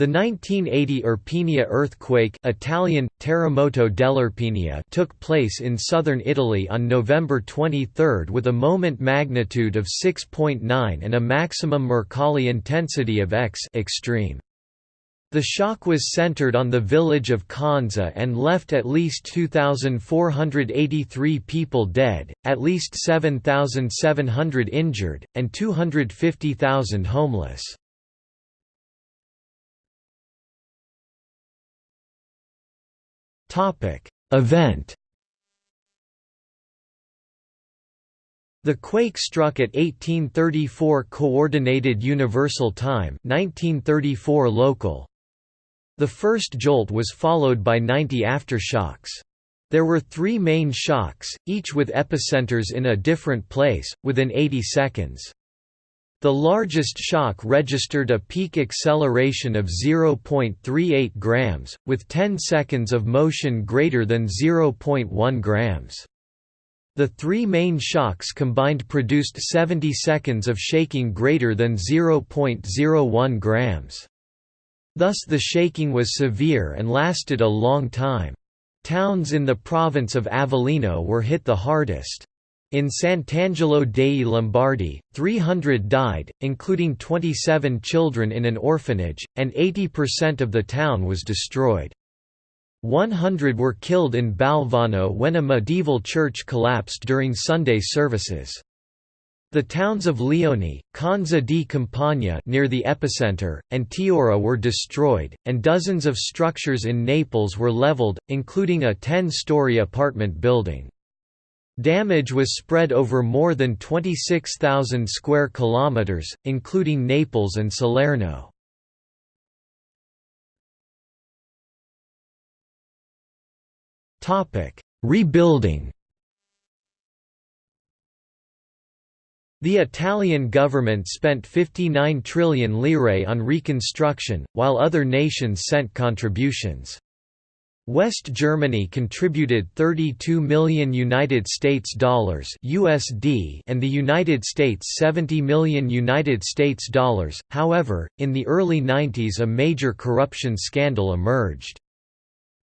The 1980 Irpinia earthquake Italian, terremoto took place in southern Italy on November 23 with a moment magnitude of 6.9 and a maximum Mercalli intensity of X extreme. The shock was centered on the village of Conza and left at least 2,483 people dead, at least 7,700 injured, and 250,000 homeless. Topic: Event. The quake struck at 1834 Coordinated Universal Time 1934 local. The first jolt was followed by 90 aftershocks. There were three main shocks, each with epicenters in a different place, within 80 seconds. The largest shock registered a peak acceleration of 0.38 grams, with 10 seconds of motion greater than 0.1 grams. The three main shocks combined produced 70 seconds of shaking greater than 0.01 grams. Thus the shaking was severe and lasted a long time. Towns in the province of Avellino were hit the hardest. In Sant'Angelo dei Lombardi, 300 died, including 27 children in an orphanage, and 80% of the town was destroyed. 100 were killed in Balvano when a medieval church collapsed during Sunday services. The towns of Lioni, Conza di Campagna near the epicenter, and Teora were destroyed, and dozens of structures in Naples were leveled, including a 10-story apartment building. Damage was spread over more than 26,000 square kilometers, including Naples and Salerno. Topic: Rebuilding. The Italian government spent 59 trillion lire on reconstruction, while other nations sent contributions. West Germany contributed 32 million United States dollars USD and the United States 70 million United States dollars. However, in the early 90s a major corruption scandal emerged.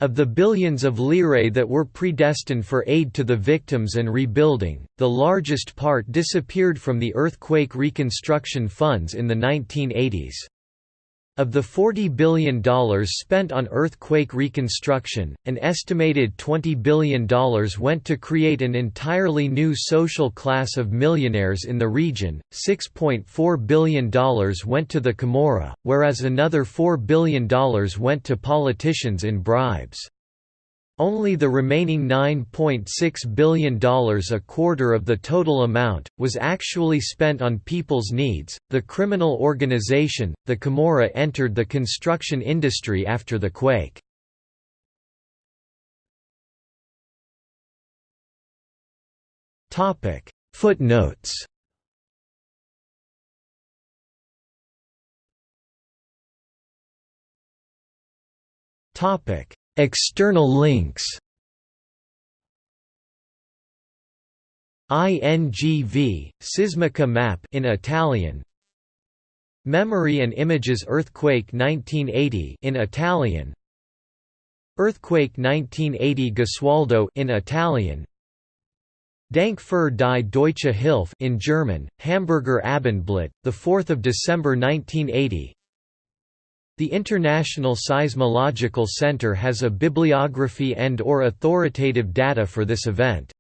Of the billions of lire that were predestined for aid to the victims and rebuilding, the largest part disappeared from the earthquake reconstruction funds in the 1980s. Of the $40 billion spent on earthquake reconstruction, an estimated $20 billion went to create an entirely new social class of millionaires in the region, $6.4 billion went to the Camorra, whereas another $4 billion went to politicians in bribes. Only the remaining $9.6 billion a quarter of the total amount, was actually spent on people's needs. The criminal organization, the Camorra entered the construction industry after the quake. Footnotes Topic External links. INGV Sismica map in Italian. Memory and Images Earthquake 1980 in Italian. Earthquake 1980 Gesualdo in Italian. Dank für die Deutsche Hilfe in German Hamburger Abendblatt the 4th of December 1980 the International Seismological Center has a bibliography and or authoritative data for this event.